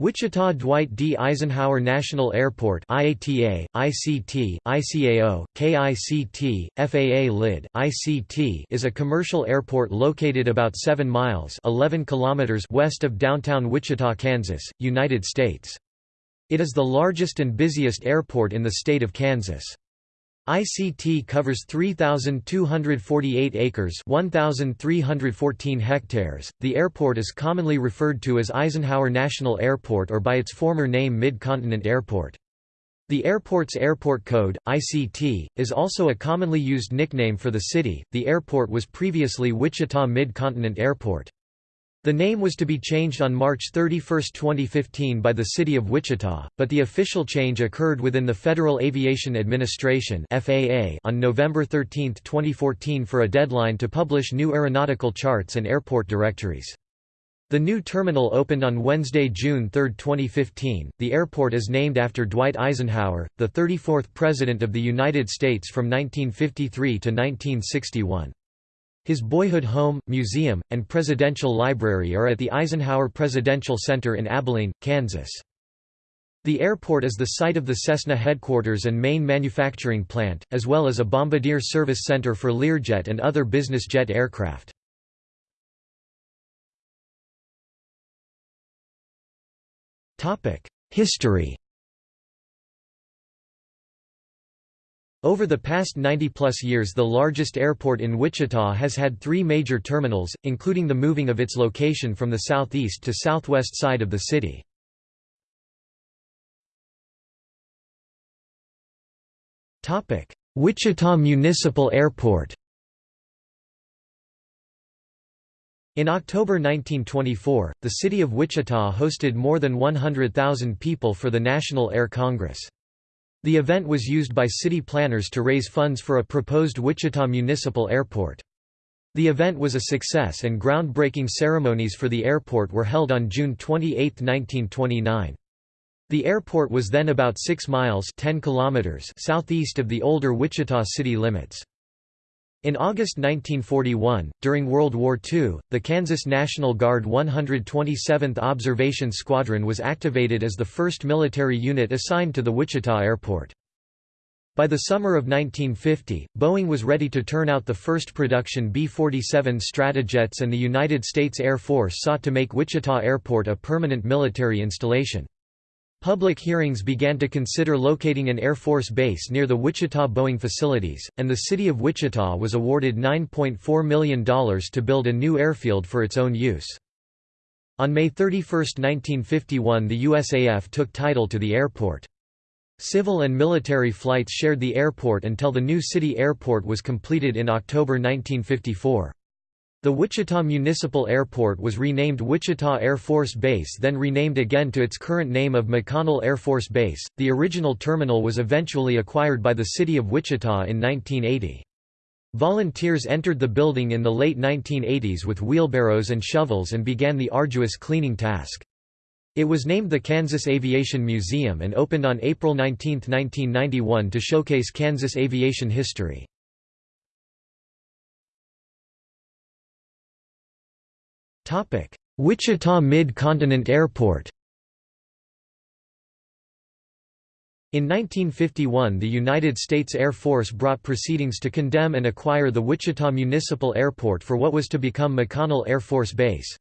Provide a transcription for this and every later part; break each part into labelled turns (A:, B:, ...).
A: Wichita Dwight D. Eisenhower National Airport IATA, ICT, ICAO, KICT, FAA LID, ICT is a commercial airport located about 7 miles 11 kilometers west of downtown Wichita, Kansas, United States. It is the largest and busiest airport in the state of Kansas. ICT covers 3,248 acres 1,314 hectares. The airport is commonly referred to as Eisenhower National Airport or by its former name Mid-Continent Airport. The airport's airport code, ICT, is also a commonly used nickname for the city. The airport was previously Wichita Mid-Continent Airport. The name was to be changed on March 31, 2015 by the City of Wichita, but the official change occurred within the Federal Aviation Administration on November 13, 2014 for a deadline to publish new aeronautical charts and airport directories. The new terminal opened on Wednesday, June 3, 2015. The airport is named after Dwight Eisenhower, the 34th President of the United States from 1953 to 1961. His boyhood home, museum, and presidential library are at the Eisenhower Presidential Center in Abilene, Kansas. The airport is the site of the Cessna headquarters and main manufacturing plant, as well as a Bombardier service center for Learjet and other business jet aircraft. History Over the past 90-plus years the largest airport in Wichita has had three major terminals, including the moving of its location from the southeast to southwest side of the city. Wichita Municipal Airport In October 1924, the city of Wichita hosted more than 100,000 people for the National Air Congress. The event was used by city planners to raise funds for a proposed Wichita Municipal Airport. The event was a success and groundbreaking ceremonies for the airport were held on June 28, 1929. The airport was then about 6 miles 10 kilometers southeast of the older Wichita city limits. In August 1941, during World War II, the Kansas National Guard 127th Observation Squadron was activated as the first military unit assigned to the Wichita airport. By the summer of 1950, Boeing was ready to turn out the first production B-47 Stratojets and the United States Air Force sought to make Wichita Airport a permanent military installation. Public hearings began to consider locating an Air Force base near the Wichita Boeing facilities, and the city of Wichita was awarded $9.4 million to build a new airfield for its own use. On May 31, 1951 the USAF took title to the airport. Civil and military flights shared the airport until the new city airport was completed in October 1954. The Wichita Municipal Airport was renamed Wichita Air Force Base then renamed again to its current name of McConnell Air Force Base. The original terminal was eventually acquired by the city of Wichita in 1980. Volunteers entered the building in the late 1980s with wheelbarrows and shovels and began the arduous cleaning task. It was named the Kansas Aviation Museum and opened on April 19, 1991 to showcase Kansas aviation history. Wichita Mid-Continent Airport In 1951 the United States Air Force brought proceedings to condemn and acquire the Wichita Municipal Airport for what was to become McConnell Air Force Base.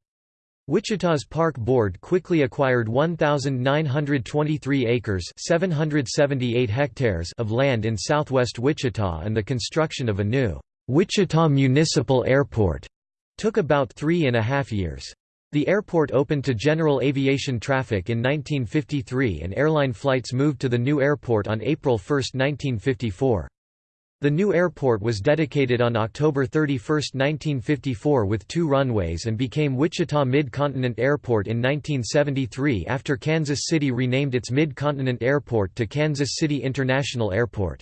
A: Wichita's Park Board quickly acquired 1,923 acres 778 hectares of land in southwest Wichita and the construction of a new Wichita Municipal Airport took about three and a half years. The airport opened to general aviation traffic in 1953 and airline flights moved to the new airport on April 1, 1954. The new airport was dedicated on October 31, 1954 with two runways and became Wichita Mid-Continent Airport in 1973 after Kansas City renamed its Mid-Continent Airport to Kansas City International Airport.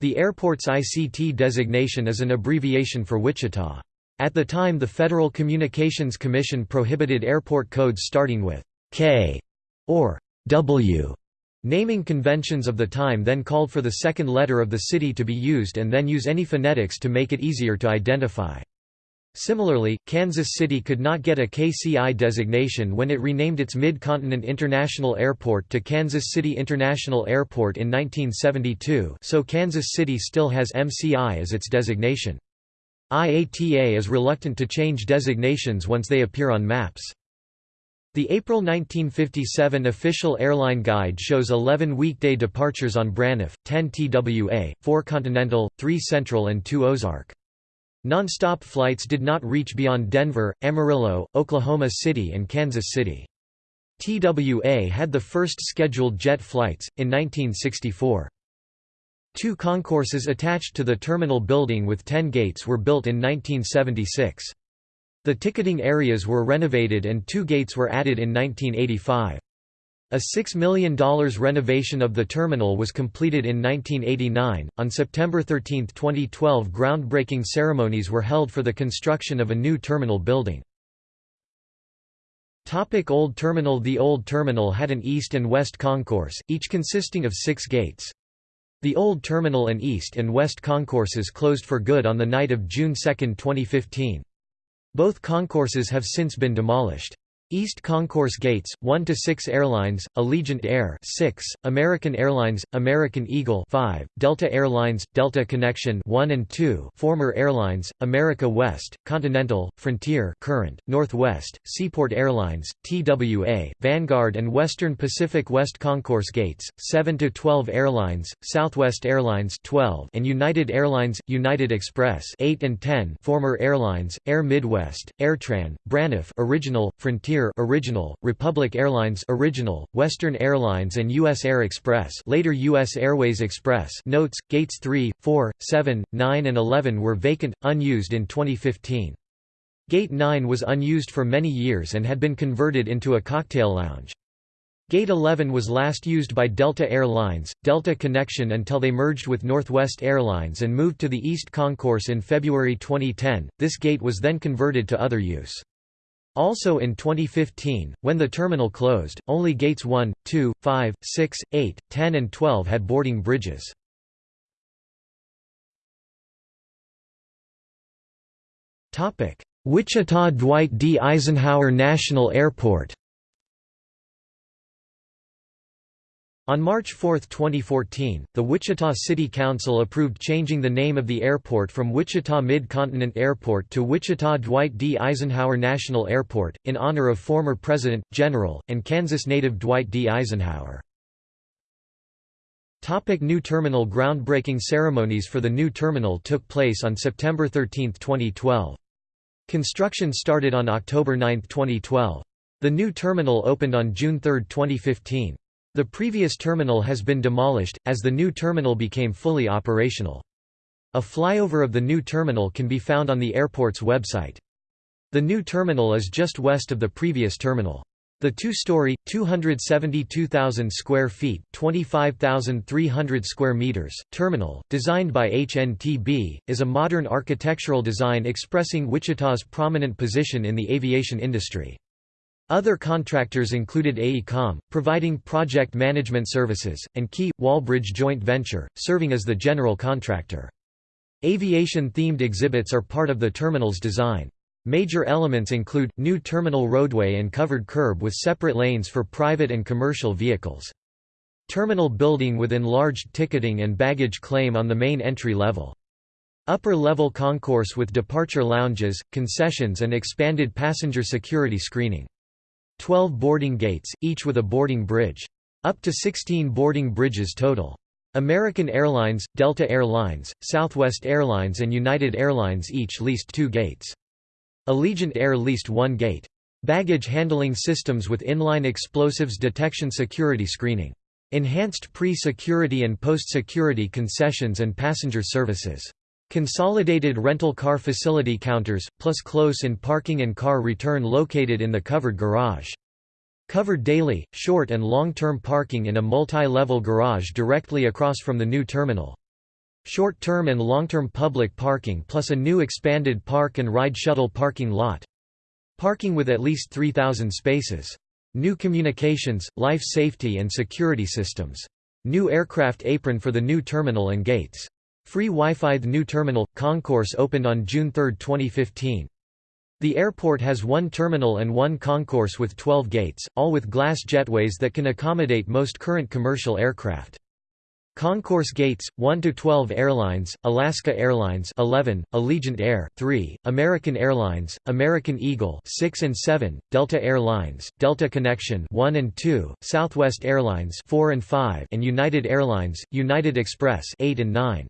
A: The airport's ICT designation is an abbreviation for Wichita. At the time the Federal Communications Commission prohibited airport codes starting with K or W. Naming conventions of the time then called for the second letter of the city to be used and then use any phonetics to make it easier to identify. Similarly, Kansas City could not get a KCI designation when it renamed its Mid-Continent International Airport to Kansas City International Airport in 1972 so Kansas City still has MCI as its designation. IATA is reluctant to change designations once they appear on maps. The April 1957 official airline guide shows 11 weekday departures on Braniff, 10 TWA, 4 Continental, 3 Central and 2 Ozark. Non-stop flights did not reach beyond Denver, Amarillo, Oklahoma City and Kansas City. TWA had the first scheduled jet flights, in 1964. Two concourses attached to the terminal building with ten gates were built in 1976. The ticketing areas were renovated and two gates were added in 1985. A $6 million renovation of the terminal was completed in 1989. On September 13, 2012, groundbreaking ceremonies were held for the construction of a new terminal building. Topic Old Terminal The Old Terminal had an east and west concourse, each consisting of six gates. The Old Terminal and east and west concourses closed for good on the night of June 2, 2015. Both concourses have since been demolished. East Concourse Gates, One to Six Airlines, Allegiant Air 6, American Airlines, American Eagle 5, Delta Airlines, Delta Connection 1 and 2 former Airlines, America West, Continental, Frontier current, Northwest, Seaport Airlines, TWA, Vanguard and Western Pacific West Concourse Gates, Seven to Twelve Airlines, Southwest Airlines 12 and United Airlines, United Express 8 and 10 former Airlines, Air Midwest, AirTran, Braniff original, Frontier Frontier original, Republic Airlines original, Western Airlines and U.S. Air Express later U.S. Airways Express notes, gates 3, 4, 7, 9 and 11 were vacant, unused in 2015. Gate 9 was unused for many years and had been converted into a cocktail lounge. Gate 11 was last used by Delta Air Lines, Delta Connection until they merged with Northwest Airlines and moved to the East Concourse in February 2010. This gate was then converted to other use. Also in 2015, when the terminal closed, only gates 1, 2, 5, 6, 8, 10 and 12 had boarding bridges. Wichita Dwight D. Eisenhower National Airport On March 4, 2014, the Wichita City Council approved changing the name of the airport from Wichita Mid-Continent Airport to Wichita Dwight D. Eisenhower National Airport, in honor of former President, General, and Kansas native Dwight D. Eisenhower. Topic new terminal Groundbreaking ceremonies for the new terminal took place on September 13, 2012. Construction started on October 9, 2012. The new terminal opened on June 3, 2015. The previous terminal has been demolished, as the new terminal became fully operational. A flyover of the new terminal can be found on the airport's website. The new terminal is just west of the previous terminal. The two-story, 272,000 square feet (25,300 square meters) terminal, designed by HNTB, is a modern architectural design expressing Wichita's prominent position in the aviation industry. Other contractors included AECOM, providing project management services, and Key, Walbridge joint venture, serving as the general contractor. Aviation-themed exhibits are part of the terminal's design. Major elements include, new terminal roadway and covered curb with separate lanes for private and commercial vehicles. Terminal building with enlarged ticketing and baggage claim on the main entry level. Upper-level concourse with departure lounges, concessions and expanded passenger security screening. 12 boarding gates, each with a boarding bridge. Up to 16 boarding bridges total. American Airlines, Delta Air Lines, Southwest Airlines and United Airlines each leased two gates. Allegiant Air leased one gate. Baggage handling systems with inline explosives detection security screening. Enhanced pre-security and post-security concessions and passenger services. Consolidated rental car facility counters, plus close-in parking and car return located in the covered garage. Covered daily, short and long-term parking in a multi-level garage directly across from the new terminal. Short-term and long-term public parking plus a new expanded park and ride shuttle parking lot. Parking with at least 3,000 spaces. New communications, life safety and security systems. New aircraft apron for the new terminal and gates. Free Wi-Fi The new terminal, concourse opened on June 3, 2015. The airport has one terminal and one concourse with 12 gates, all with glass jetways that can accommodate most current commercial aircraft. Concourse gates 1 to 12 Airlines, Alaska Airlines 11, Allegiant Air 3, American Airlines, American Eagle 6 and 7, Delta Air Lines, Delta Connection 1 and 2, Southwest Airlines 4 and 5, and United Airlines, United Express 8 and 9.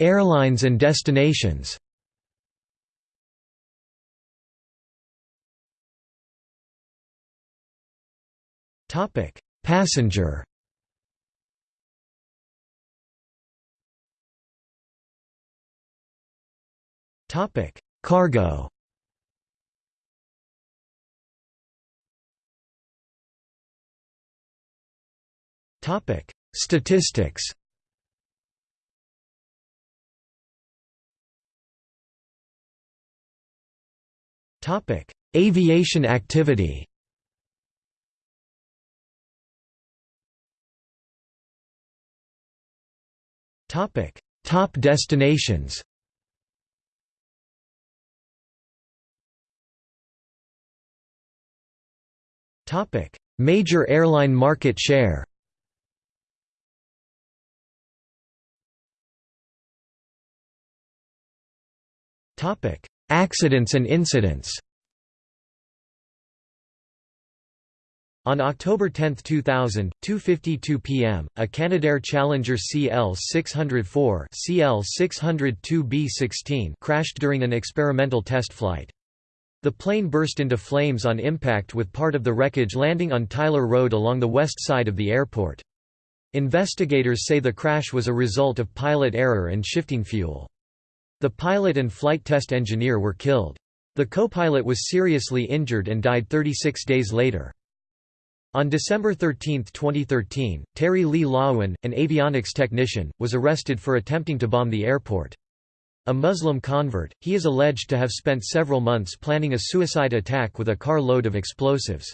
A: Airlines and destinations Topic: Passenger. Topic: Cargo. Topic: Statistics. Topic: Aviation activity. Topic: Top destinations. Topic: Major airline market share. Topic: Accidents and incidents On October 10, 2000, 2.52 p.m., a Canadair Challenger CL-604 CL-602B-16 crashed during an experimental test flight. The plane burst into flames on impact with part of the wreckage landing on Tyler Road along the west side of the airport. Investigators say the crash was a result of pilot error and shifting fuel. The pilot and flight test engineer were killed. The co-pilot was seriously injured and died 36 days later. On December 13, 2013, Terry Lee Loewen, an avionics technician, was arrested for attempting to bomb the airport. A Muslim convert, he is alleged to have spent several months planning a suicide attack with a car load of explosives.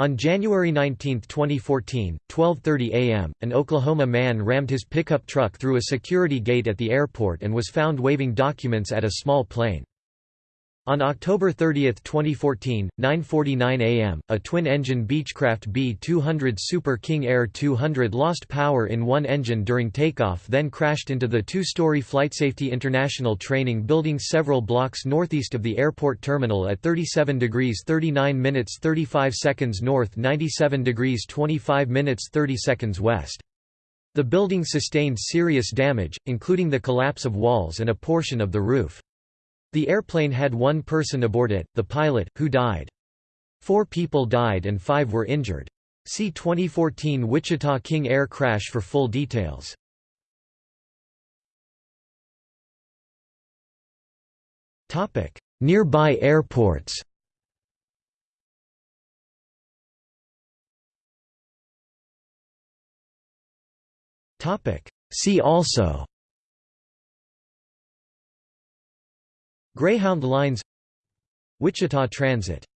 A: On January 19, 2014, 12.30 am, an Oklahoma man rammed his pickup truck through a security gate at the airport and was found waving documents at a small plane. On October 30, 2014, 9.49 am, a twin-engine Beechcraft B-200 Super King Air 200 lost power in one engine during takeoff then crashed into the two-story FlightSafety International training building several blocks northeast of the airport terminal at 37 degrees 39 minutes 35 seconds north 97 degrees 25 minutes 30 seconds west. The building sustained serious damage, including the collapse of walls and a portion of the roof. The airplane had one person aboard it, the pilot, who died. Four people died and five were injured. See 2014 Wichita King Air crash for full details. Nearby airports See also Greyhound Lines Wichita Transit